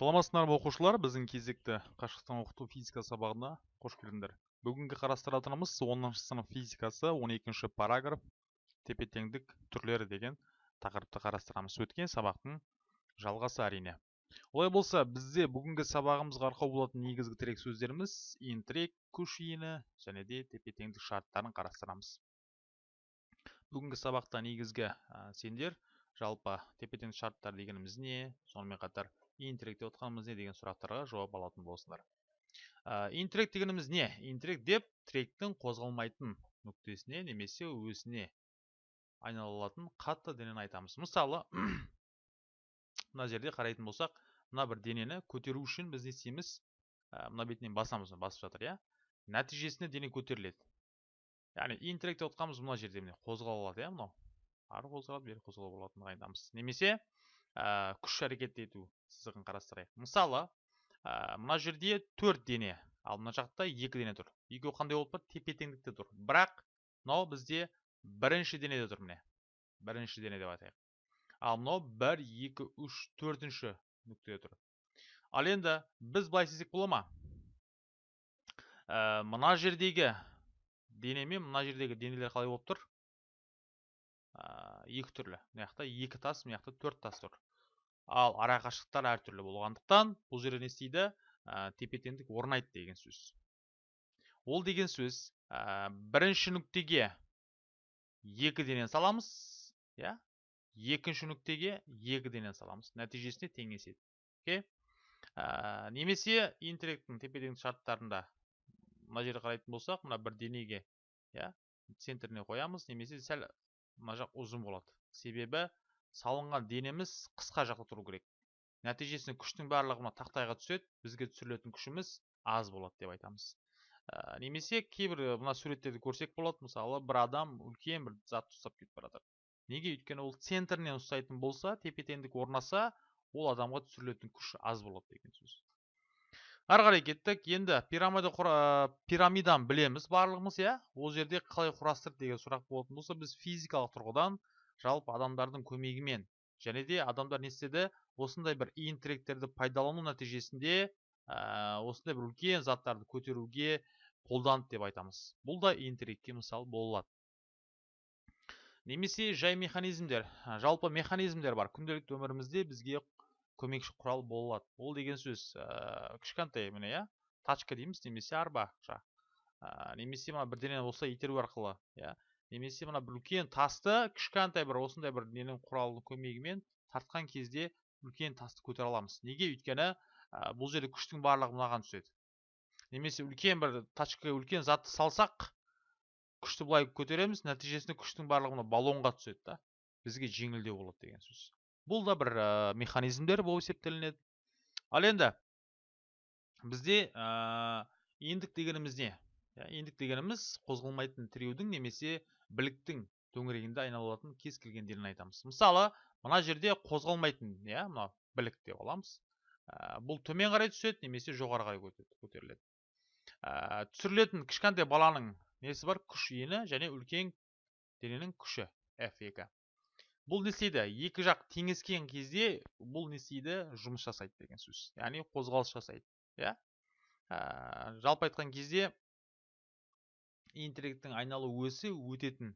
саламатсыздар ма оқушылар? Біздің кезекті қашықтан оқыту физика сабағына қош келдіңдер. Бүгінгі қарастыратынымыз оныншы сынып физикасы 12 параграф тепе теңдік түрлері деген тақырыпты қарастырамыз. Өткен сабақтың жалғасы әрине. Олай болса бізде бүгінгі сабағымызға арқау болатын негізгі тірек сөздеріміз интірек күш иіні және де тепе теңдік шарттарын қарастырамыз. Бүгінгі сабақта негізгі сендер жалпы тепе теңдік шарттар дегеніміз не? Сонымен қатар интеллект деп отқанымыз не деген сұрақтарға жауап алатын болсыңдар ә, интеллект дегеніміз не? Интеллект деп тіректің қозғалмайтын нүктесіне немесе өзіне айналатын қатты денені айтамыз. Мысалы мына жерде қарайтын болсақ мына бір денені көтеру үшін біз не істейміз? Мына бетінен басамыз басып жатыр иә? Нәтижесінде дене көтеріледі. Яғни интеллект деп отқанымыз мына жерде міне қозғала алады иә мынау? Ары қозғалады бері қозғалуға болатындығын айтамыз. Немесе ә, күш әрекет ету сызығын қарастырайық. Мысалы ә, мына жерде төрт дене ал мына жақта екі дене тұр. Екеуі қандай болып тұр? Тепе теңдікте тұр. Бірақ мынау бізде бірінші денеде тұр міне. Бірінші дене деп айтайық. Ал мынау бір екі үш төртінші нүктеде тұр. Ал енді біз былай істесек бола ма? Ә, мына жердегі дене мен мына жердегі денелер қалай болып тұр? Екі түрлі. мына жақта екі тас мына жақта төрт тас тұр. Ал ара қашықтықтар әртүрлі болғандықтан бұл жерде не істейді? Ә, тепе теңдік орнайды деген сөз. Ол деген сөз ә, бірінші нүктеге екі денен саламыз иә? Екінші нүктеге екі денен саламыз. Нәтижесінде теңеседі. Окей? Ә, немесе интеллекттің тепе теңдік шарттарында мына жерде қарайтын болсақ мына бір денеге иә центріне қоямыз. Немесе сәл мына жақ ұзын болады. Себебі салынған денеміз қысқа жақта тұру керек. Нәтижесінде күштің барлығы мына тақтайға түседі бізге түсірілетін күшіміз аз болады деп айтамыз. Ә, немесе кейбір мына суреттерді көрсек болады. Мысалы бір адам үлкен бір затты ұстап кетіп бара жатыр неге? Өйткені ол центрінен ұстайтын болса тепе теңдік орнаса ол адамға түсірілетін күш аз болады деген сөз. Ары қарай кеттік. Енді пирамида пирамиданы білеміз барлығымыз иә? Ол жерде қалай құрастырды деген сұрақ болатын болса біз физикалық тұрғыдан жалпы адамдардың көмегімен және де адамдар не істеді? Осындай бір иін тіректерді пайдалану нәтижесінде ә, осындай бір үлкен заттарды көтеруге қолданды деп айтамыз. Бұл да иін тірекке мысал бола алады немесе жай механизмдер. Жалпы механизмдер бар. Күнделікті өмірімізде бізге көмекші құрал бола алады ол деген сөз ә, кішкентай міне иә? Тачка дейміз немесе арба ә, немесе мына бірдеңені осылай итеру арқылы иә? Немесе мына бір үлкен тасты кішкентай бір осындай бір ненің құралының көмегімен тартқан кезде үлкен тасты көтере аламыз. Неге? Өйткені ә, бұл жерде күштің барлығы мынаған түседі. Немесе үлкен бір тачкаға үлкен затты салсақ күшті былай көтереміз нәтижесінде күштің барлығы мына баллонға түседі да. Бізге жеңілдеу болады деген сөз. Бұл да бір ә, механизмдер болып есептелінеді. Ал енді бізде ә, ендік дегеніміз не? Ендік дегеніміз қозғалмайтын тіреудің немесе біліктің төңірегінде айналатын кез келген денені айтамыз. Мысалы мына жерде қозғалмайтын иә мына білік деп аламыз. Бұл төмен қарай түседі немесе жоғары қарай көтеріледі. Ә, түсірілетін кішкентай баланың несі бар? Күш иіні және үлкен дененің күші f2 бұл не істейді? Екі жақ теңескен кезде бұл не істейді? Жұмыс жасайды деген сөз. Яғни қозғалыс жасайды иә? Ә, жалпы айтқан кезде интеллекттің айналу өсі өтетін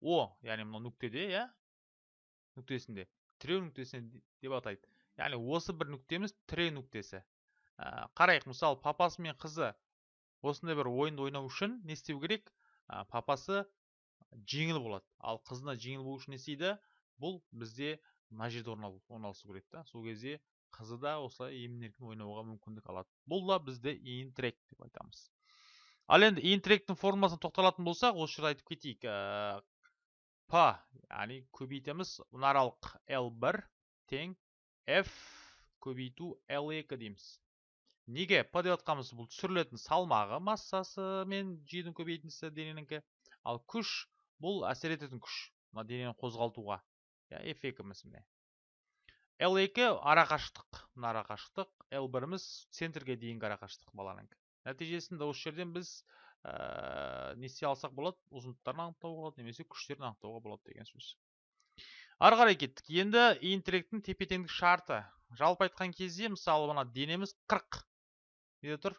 о яғни мынау нүктеде иә? Нүктесінде. тіреу нүктесінде деп атайды. Яғни осы бір нүктеміз тіреу нүктесі. Ә, қарайық мысалы папасы мен қызы осындай бір ойынды ойнау үшін не істеу керек? Ә, папасы жеңіл болады. Ал қызына жеңіл болу үшін не істейді? Бұл бізде мына жерде орналасу керек та. Сол кезде қызы да осылай емін еркін ойнауға мүмкіндік алады. Бұл да бізде интрек деп айтамыз. Ал енді интректің формуласына тоқталатын болсақ осы жерде айтып кетейік. Ә, п яғни көбейтеміз. Мына аралық l1 тең f көбейту l2 дейміз. Неге? П деп жатқанымыз бұл түсірілетін салмағы массасы мен жүйенің көбейтіндісі дененікі ал күш бұл әсер ететін күш. Мына денені қозғалтуға. Иә f2-міз міне. L2 арақашықтық мына арақашықтық l1-міз центрге дейінгі арақашықтық баланың. Нәтижесінде осы жерден біз ә, не істей алсақ болады ұзындықтарын анықтауға болады немесе күштерін анықтауға болады деген сөз. Ары қарай кеттік. Енді интеллектің тепе теңдік шарты. Жалпы айтқан кезде мысалы мына денеміз 40 неде тұр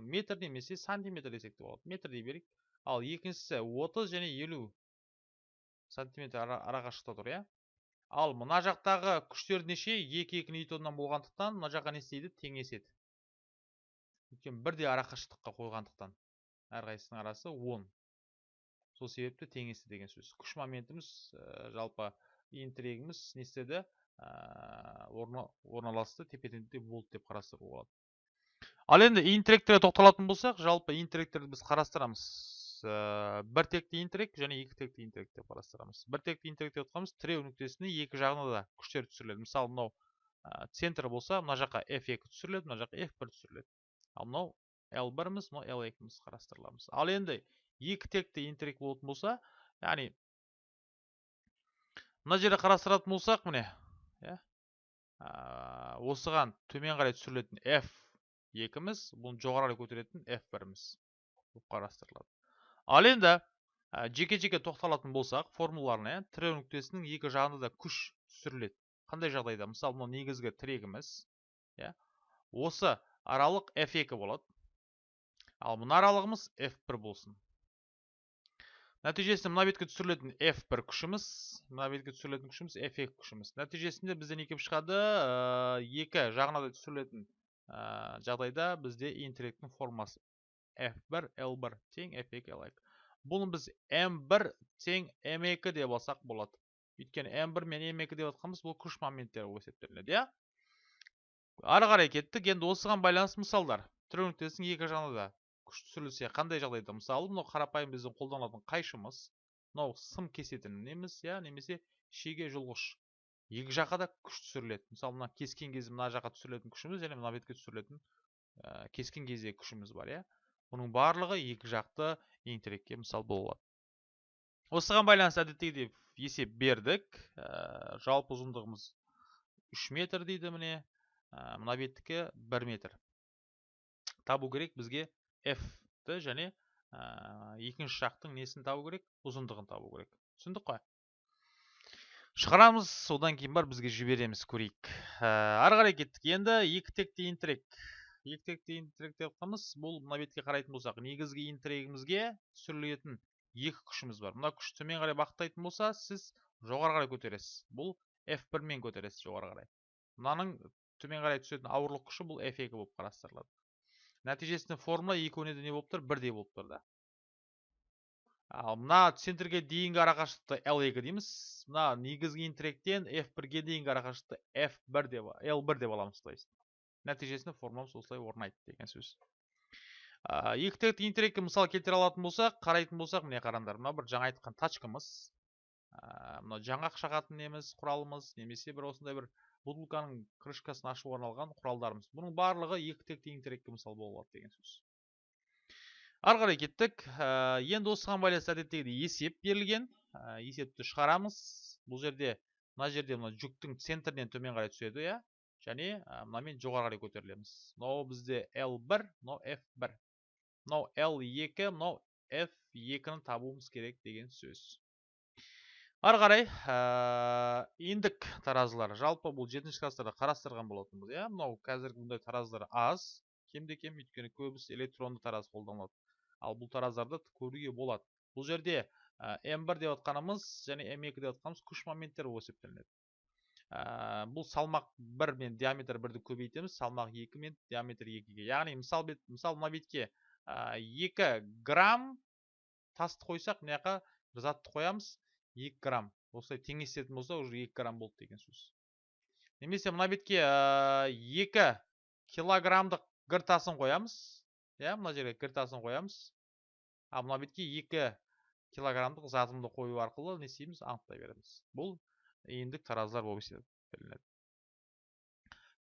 метр немесе сантиметр десек те болады. Метр дей берейік. Ал екіншісі 30 және 50 сантиметр ара, арақашықта тұр иә? Ал мына жақтағы күштер неше? Екі екі ньютоннан болғандықтан мына жаққа не істейді? Теңеседі. Өйткені бірдей арақашықтыққа қойғандықтан әрқайсысының арасы 10 сол себепті теңесті деген сөз. Күш моментіміз ә, жалпы иін не істеді? Ә, орналасты тепе теңдікте болды деп қарастыруға болады. Ал енді иін тоқталатын болсақ жалпы иін біз қарастырамыз. Ә, бір текті иін және екі текті иін деп қарастырамыз бір текті иін деп отқанымыз тіреу нүктесіне екі жағына да күштер түсіріледі. Мысалы мынау ә, центр болса мына жаққа f2 түсіріледі мына жаққа f1 түсіріледі. Ал мынау l1-міз мынау l2-міз қарастырыламыз. Ал енді екі текті интерек болатын болса яғни мына жерде қарастыратын болсақ міне иә осыған төмен қарай түсірілетін f екіміз бұны жоғары көтеретін f біріміз болып қарастырылады. Ал енді жеке жеке тоқталатын болсақ формулаларына иә нүктесінің екі жағында да күш түсіріледі. Қандай жағдайда? Мысалы мынау негізгі тірегіміз иә осы аралық f2 болады ал мына аралығымыз f1 болсын. Нәтижесінде мына бетке түсірілетін f1 күшіміз мына бетке түсірілетін күшіміз f2 күшіміз. Нәтижесінде бізде не келіп шығады екі жағына да түсірілетін жағдайда бізде интеллектің формасы f1 l1 тең f2 l2 бұны біз m1 тең m2 деп алсақ болады. Өйткені m1 мен m2 деп жатқанымыз бұл күш моменттері болып есептелінеді иә? Ары қарай кеттік. Енді осыған байланысты мысалдар. Тіреу нүктесінің екі жағына да күш түсірілсе қандай жағдайда? Мысалы мынау қарапайым біздің қолданылатын қайшымыз мынау сым кесетін неміз иә немесе шеге жұлғыш. Екі жаққа да күш түсіріледі. Мысалы мына кескен кезде мына жаққа түсірілетін күшіміз және мына бетке түсірілетін ә, кескен кезде күшіміз бар иә? Бұның барлығы екі жақты интерекке мысал бола алады осыған байланысты әдеттегідей есеп бердік. Ә, жалпы ұзындығымыз 3 метр дейді міне. Ә, мына беттікі 1 метр. Табу керек бізге f-ті және екінші жақтың несін табу керек? Ұзындығын табу керек. Түсіндік қой? Шығарамыз. Содан кейін бар бізге жібереміз. Көрейік. Ары қарай кеттік. Енді екі текті интірек екі текті интірек деп жатқанымыз бұл мына бетке қарайтын болсақ негізгі интірегімізге түсірілетін екі күшіміз бар. Мына күш төмен қарай бағыттайтын болса сіз жоғары қарай көтересіз. Бұл f1 мен көтересіз жоғары қарай. Мынаның төмен қарай түсетін ауырлық күші бұл f2 болып қарастырылады. Нәтижесінде формула екеуіне де не болып тұр? Бірдей болып тұр да ал мына центрге дейінгі арақашықтықты L2 дейміз. Мына негізгі интеллектен F1-ге дейінгі арақашықтықты F1 деп L1 деп аламыз то есть. Нәтижесінде формуламыз осылай орнайды деген сөз. Екі текті интеллектке мысал келтіре алатын болсақ қарайтын болсақ міне қараңдар мына бір жаңа айтқан тачкамыз. Мына жаңғақ шағатын неміз құралымыз немесе бір осындай бір бутылканың крышкасын ашуға арналған құралдарымыз. Бұның барлығы екі текті интерекке мысал бола алады деген сөз. Ары қарай кеттік. Ә, енді осыған байланысты әдеттегідей есеп берілген. Ә, есепті шығарамыз. Бұл жерде мына жерде мына жүктің центрінен төмен қарай түседі иә? Және ә, мынамен жоғары көтерілеміз. Мынау бізде L1 мынау F1 мынау L2 мынау F2-ні табуымыз керек деген сөз. Ары қарай индік таразылар. Жалпы бұл жетінші класстарда қарастырған болатынбыз иә? Мынау қазіргі бұндай таразылар аз. Кемде кем өйткені көбісі электронды тараз қолданылады. Ал бұл тараздарды көруге болады. Бұл жерде м1 деп отқанымыз және м2 деп отқанымыз күш моменттер болып есептелінеді бұл салмақ бір мен диаметр бірді көбейтеміз салмақ екі мен диаметр екіге. Яғни мысал бет мысал мына бетке екі грамм тасты қойсақ мына жаққа затты қоямыз 2 грамм. Осылай теңесетін болса уже 2 грамм болды деген сөз. Немесе мына бетке 2 килограммдық гір тасын қоямыз. Иә мына жерге гір тасын қоямыз. Ал мына бетке 2 килограммдық затымды қою арқылы не істейміз? Анықтай береміз. Бұл иіндік таразылар болып есептелінеді.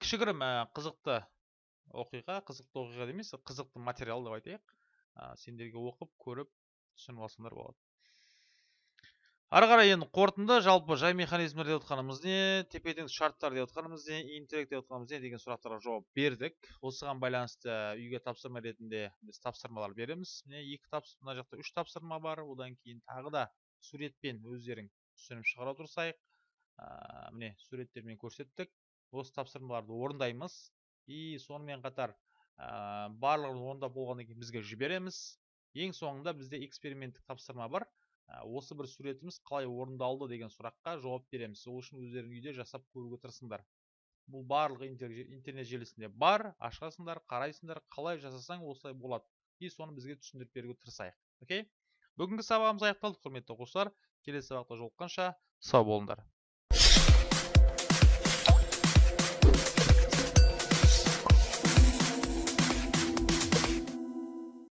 Кішігірім қызықты оқиға қызықты оқиға емес қызықты материал деп айтайық. Сендерге оқып көріп түсініп алсаңдар болады. Ары қарай енді қорытынды. Жалпы жай механизмдер деп отқанымыз не тепе теңдік шарттар деп отқанымыз не интеллект деп отқанымыз не деген сұрақтарға жауап бердік. Осыған байланысты үйге тапсырма ретінде біз тапсырмалар береміз. Міне екі тапсырма мына жақта үш тапсырма бар. Одан кейін тағы да суретпен өздерің түсініп шығара тұрсайық. Ә, міне суреттермен көрсеттік. Осы тапсырмаларды орындаймыз. И сонымен қатар ә, барлығын орындап болғаннан кейін бізге жібереміз. Ең соңында бізде эксперименттік тапсырма бар. Ә, осы бір суретіміз қалай орындалды деген сұраққа жауап береміз. Сол үшін өздерің үйде жасап көруге тырысыңдар. Бұл барлық интернет желісінде бар. Ашасыңдар қарайсыңдар қалай жасасаң осылай болады. И соны бізге түсіндіріп беруге тырысайық. Окей? Бүгінгі сабағымыз аяқталды құрметті оқушылар. Келесі сабақта жолыққанша сау болыңдар.